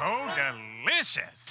Oh, delicious.